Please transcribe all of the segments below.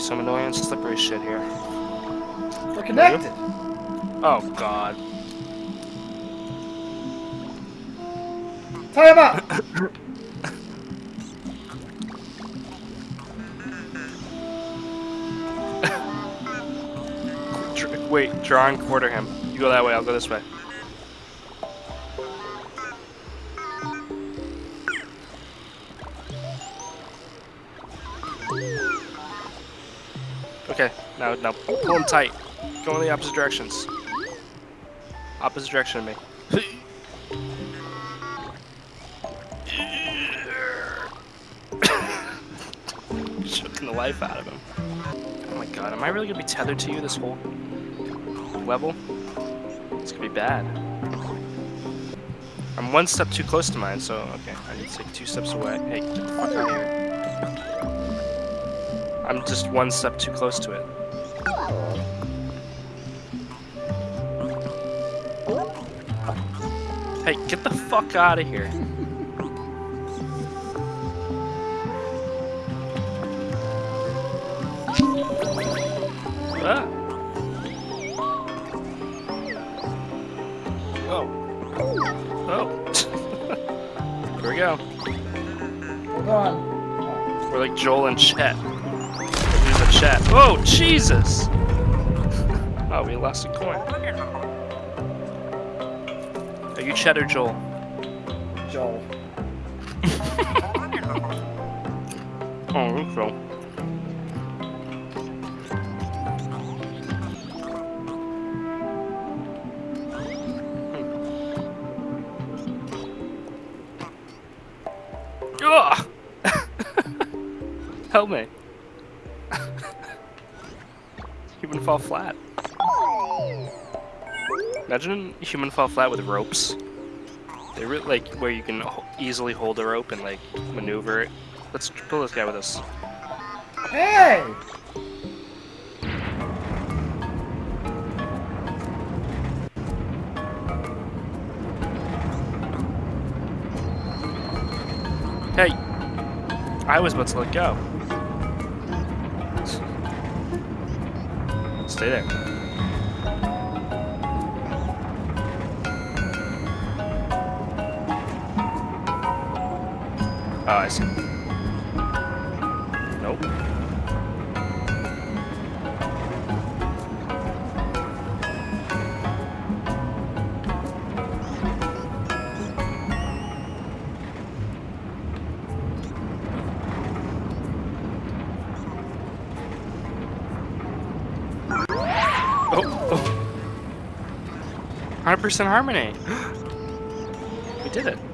be some annoying slippery shit here. We're connected. Oh god. Tie him up. Wait, draw and quarter him. You go that way, I'll go this way. Now pull him tight. Go in the opposite directions. Opposite direction of me. Choking the life out of him. Oh my god, am I really gonna be tethered to you this whole level? It's gonna be bad. I'm one step too close to mine, so okay, I need to take two steps away. Hey, get the fuck out of here. I'm just one step too close to it. Hey, get the fuck out of here. ah. Oh. Oh. Here we go. Hold on. We're like Joel and Chet. There's a Chet. Oh, Jesus! oh, we lost a coin. Are you Chet or Joel? Joel. Oh, that's Joel. Ugh! Help me. human fall flat. Imagine a human fall flat with ropes. They really like where you can easily hold a rope and like maneuver it. Let's pull this guy with us. Hey! Hey! I was about to let go. Stay there. Oh, I see. Nope. Oh, oh. 100% harmony. we did it.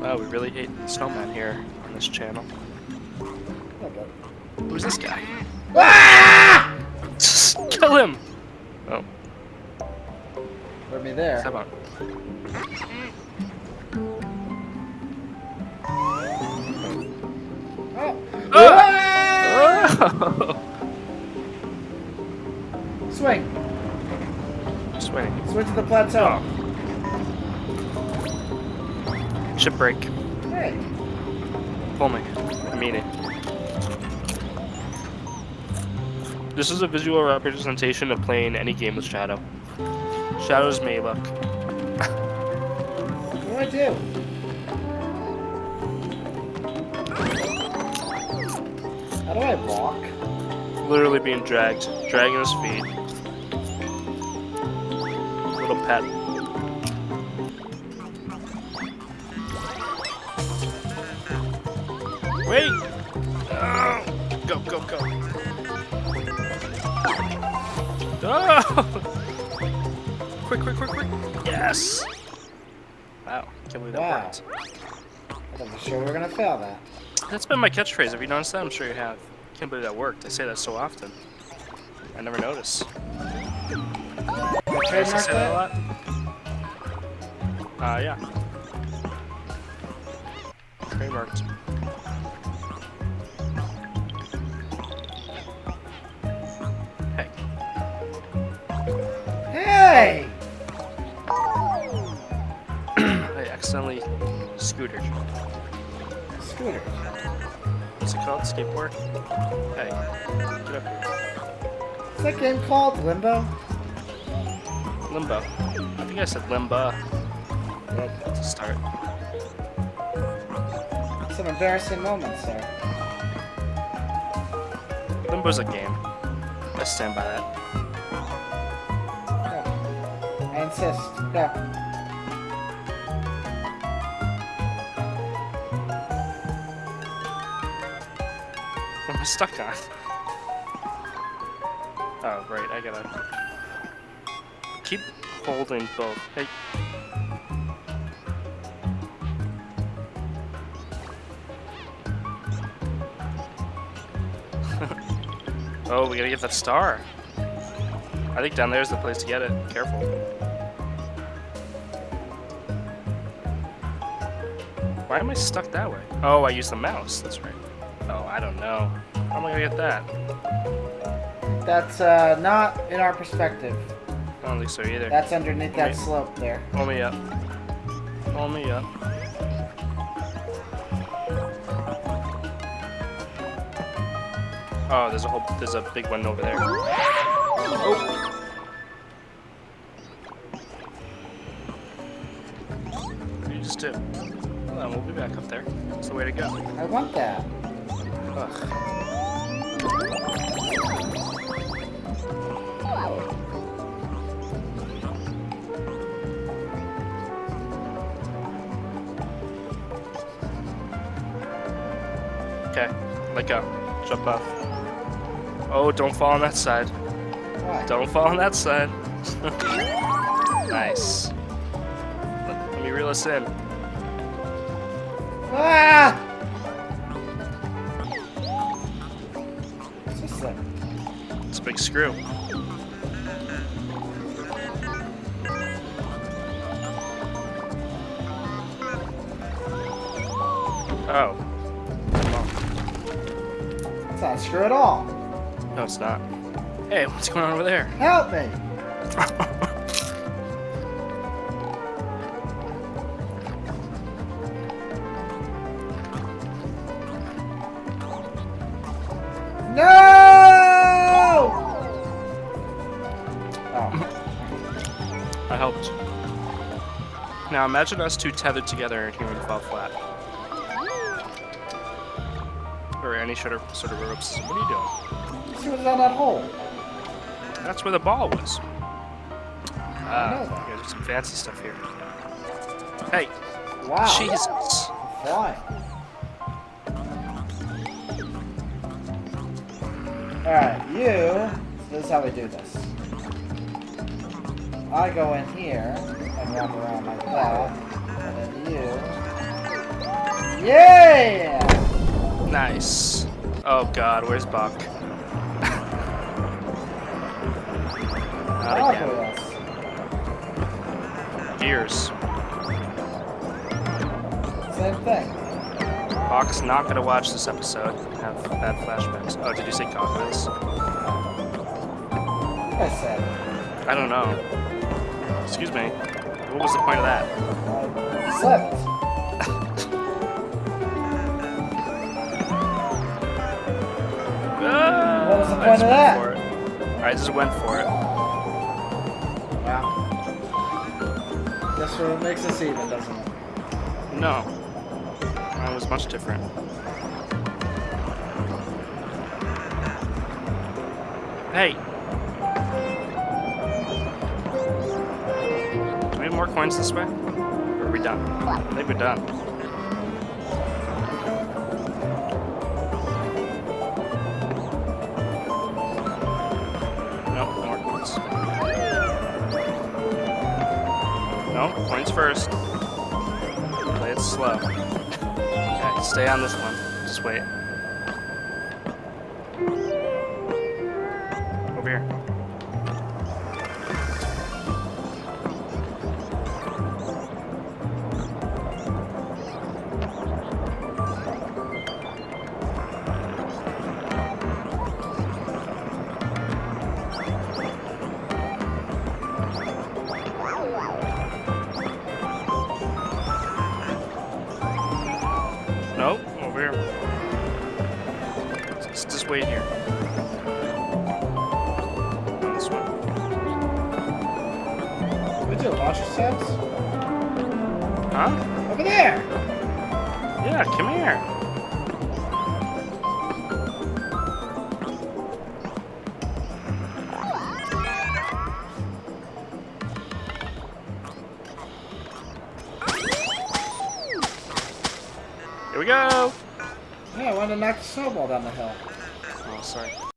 Wow, we really hate snowmen here on this channel. Okay. Who's this guy? Ah! Kill him! Oh, Put me there. come on. Oh. Ah! Ah! Swing. Swing to the plateau. Ship break. Hey. Pull me. I mean it. This is a visual representation of playing any game with Shadow. Shadow's look. What do I do? How do I walk? Literally being dragged. Dragging his feet. Little pet. Wait! Oh, go, go, go. Oh! Quick, quick, quick, quick. Yes! Wow, can't believe that Wow. worked. i'm sure we're gonna fail that. That's been my catchphrase. Have you noticed that? I'm sure you have. Can't believe that worked. I say that so often. I never notice. You I say that a lot? Uh, yeah. Trademarked. Hey! I accidentally scootered. Scooter. What's it called? Skateboard? Hey, get up here. What's that game called? Limbo? Limbo. I think I said limba Good. to start. Some embarrassing moments there. Limbo's a game. I stand by that. Insist. Go. What am I stuck on? Oh, right, I gotta... Keep holding both. Hey. oh, we gotta get that star. I think down there's the place to get it. Careful. Why am I stuck that way? Oh, I used the mouse. That's right. Oh, I don't know. How am I gonna get that? That's uh, not in our perspective. I don't think so either. That's underneath that Wait. slope there. Pull me up. Pull me up. Oh, there's a whole, there's a big one over there. Oh. What did you just do? Hold on, we'll be back up there. That's the way to go. I want that. Ugh. Okay, let go. Jump off. Oh, don't fall on that side. Why? Don't fall on that side. nice. Let, let me reel us in. Ah! What's this thing? It's a big screw. Oh. It's not a screw at all. No, it's not. Hey, what's going on over there? Help me! Now imagine us two tethered together and human fall flat. Or any sort of sort of ropes. What are you doing? see what's on that hole. That's where the ball was. Ah, that. yeah, there's some fancy stuff here. Hey, Wow. Jesus. Why? Alright, you. This is how we do this. I go in here wrap around like that. And then you. Yeah! Nice. Oh god, where's Buck? Not again. Gears. Same thing. Buck's not gonna watch this episode. Have bad flashbacks. Oh, did you say? Like I said. I don't know. Excuse me. What was the point of that? I. Ah, What was the point just of went that? for it. I just went for it. Wow. This what makes us even, doesn't it? No. Mine was much different. Hey! More coins this way? Or are we done? I think we're done. Nope, no more coins. No, coins first. Play it slow. Okay, stay on this one. Just wait. Over here. Wait here. On this one. We do launcher sets? Huh? Over there! Yeah, come here. Here we go! Yeah, I wanted to knock the snowball down the hill. Sorry.